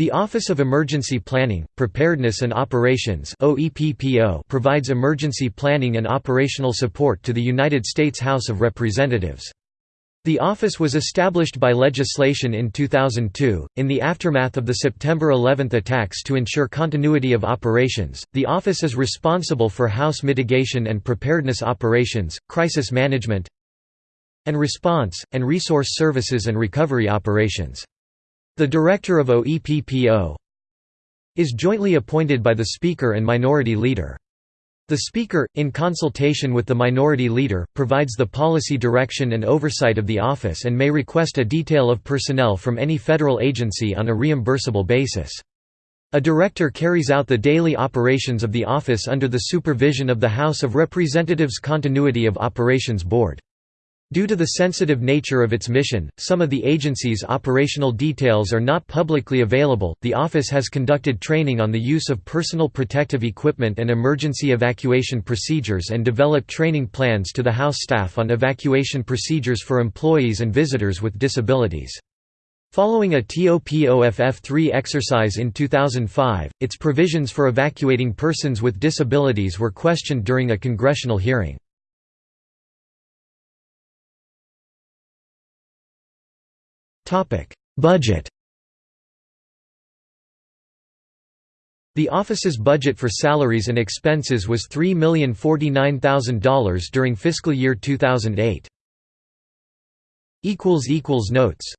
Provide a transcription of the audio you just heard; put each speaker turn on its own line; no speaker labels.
The Office of Emergency Planning, Preparedness and Operations provides emergency planning and operational support to the United States House of Representatives. The office was established by legislation in 2002. In the aftermath of the September 11 attacks to ensure continuity of operations, the office is responsible for House mitigation and preparedness operations, crisis management, and response, and resource services and recovery operations. The director of OEPPO is jointly appointed by the Speaker and Minority Leader. The Speaker, in consultation with the Minority Leader, provides the policy direction and oversight of the office and may request a detail of personnel from any federal agency on a reimbursable basis. A director carries out the daily operations of the office under the supervision of the House of Representatives Continuity of Operations Board. Due to the sensitive nature of its mission, some of the agency's operational details are not publicly available. The office has conducted training on the use of personal protective equipment and emergency evacuation procedures and developed training plans to the House staff on evacuation procedures for employees and visitors with disabilities. Following a TOPOFF-3 exercise in 2005, its provisions for evacuating persons with disabilities were questioned during a congressional hearing. Budget The office's budget for salaries and expenses was $3,049,000 during fiscal year 2008. Notes